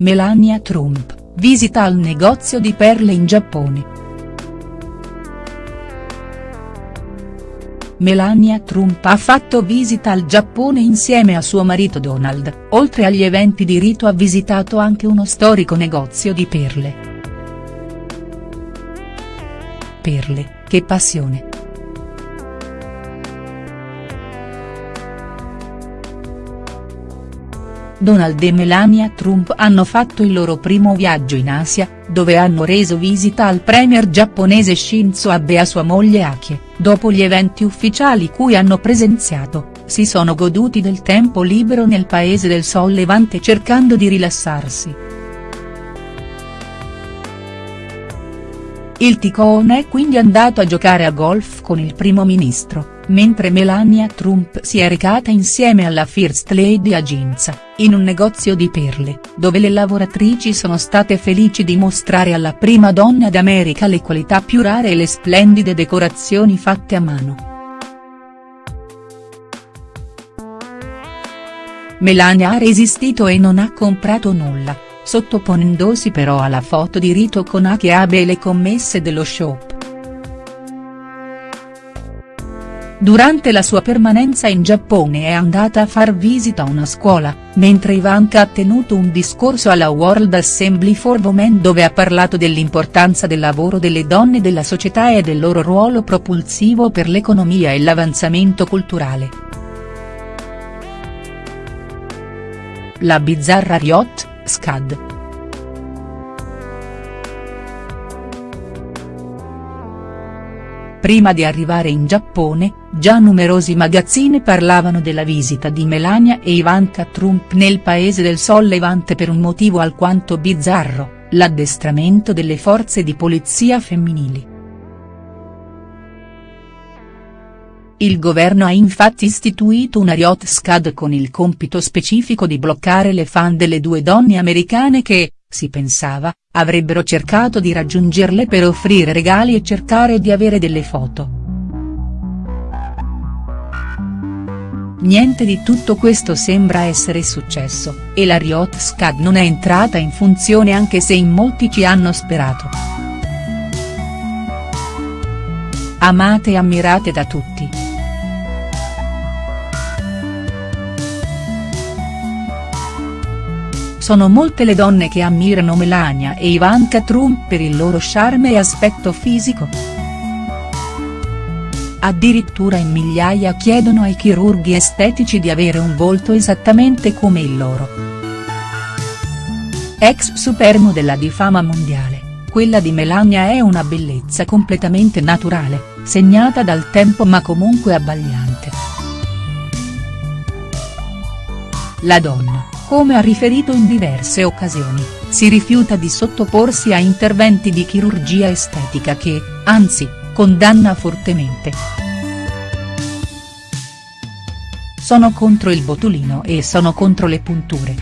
Melania Trump, visita al negozio di perle in Giappone. Melania Trump ha fatto visita al Giappone insieme a suo marito Donald, oltre agli eventi di rito ha visitato anche uno storico negozio di perle. Perle, che passione. Donald e Melania Trump hanno fatto il loro primo viaggio in Asia, dove hanno reso visita al premier giapponese Shinzo Abe e a sua moglie Akie, dopo gli eventi ufficiali cui hanno presenziato, si sono goduti del tempo libero nel paese del Sol Levante cercando di rilassarsi. Il ticone è quindi andato a giocare a golf con il primo ministro mentre Melania Trump si è recata insieme alla First Lady a Ginza, in un negozio di perle, dove le lavoratrici sono state felici di mostrare alla prima donna d'America le qualità più rare e le splendide decorazioni fatte a mano. Melania ha resistito e non ha comprato nulla, sottoponendosi però alla foto di rito con Aki Abe e le commesse dello shop. Durante la sua permanenza in Giappone è andata a far visita a una scuola, mentre Ivanka ha tenuto un discorso alla World Assembly for Women dove ha parlato dell'importanza del lavoro delle donne della società e del loro ruolo propulsivo per l'economia e l'avanzamento culturale. La bizzarra Riot, SCAD. Prima di arrivare in Giappone, già numerosi magazzini parlavano della visita di Melania e Ivanka Trump nel paese del Sol Levante per un motivo alquanto bizzarro, l'addestramento delle forze di polizia femminili. Il governo ha infatti istituito una Riot Scad con il compito specifico di bloccare le fan delle due donne americane che, si pensava, avrebbero cercato di raggiungerle per offrire regali e cercare di avere delle foto. Niente di tutto questo sembra essere successo, e la Riot Scad non è entrata in funzione anche se in molti ci hanno sperato. Amate e ammirate da tutti. Sono molte le donne che ammirano Melania e Ivanka Trump per il loro charme e aspetto fisico. Addirittura in migliaia chiedono ai chirurghi estetici di avere un volto esattamente come il loro. Ex supermodella di fama mondiale, quella di Melania è una bellezza completamente naturale, segnata dal tempo ma comunque abbagliante. La donna come ha riferito in diverse occasioni, si rifiuta di sottoporsi a interventi di chirurgia estetica che, anzi, condanna fortemente. Sono contro il botulino e sono contro le punture.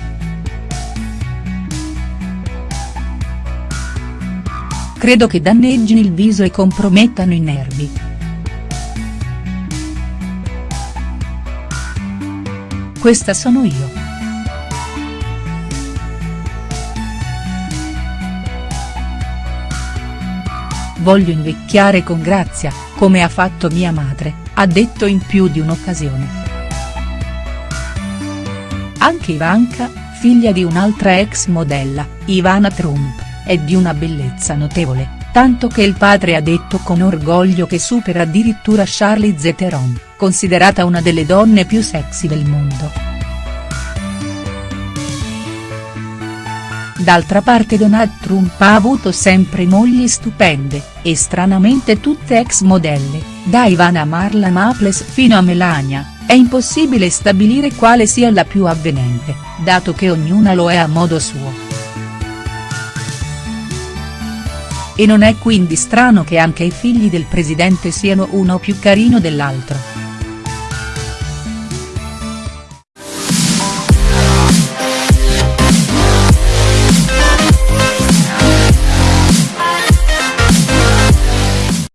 Credo che danneggino il viso e compromettano i nervi. Questa sono io. Voglio invecchiare con grazia, come ha fatto mia madre, ha detto in più di un'occasione. Anche Ivanka, figlia di un'altra ex modella, Ivana Trump, è di una bellezza notevole, tanto che il padre ha detto con orgoglio che supera addirittura Charlize Theron, considerata una delle donne più sexy del mondo. D'altra parte Donald Trump ha avuto sempre mogli stupende, e stranamente tutte ex modelle, da Ivana Marla Maples fino a Melania, è impossibile stabilire quale sia la più avvenente, dato che ognuna lo è a modo suo. E non è quindi strano che anche i figli del presidente siano uno più carino dell'altro.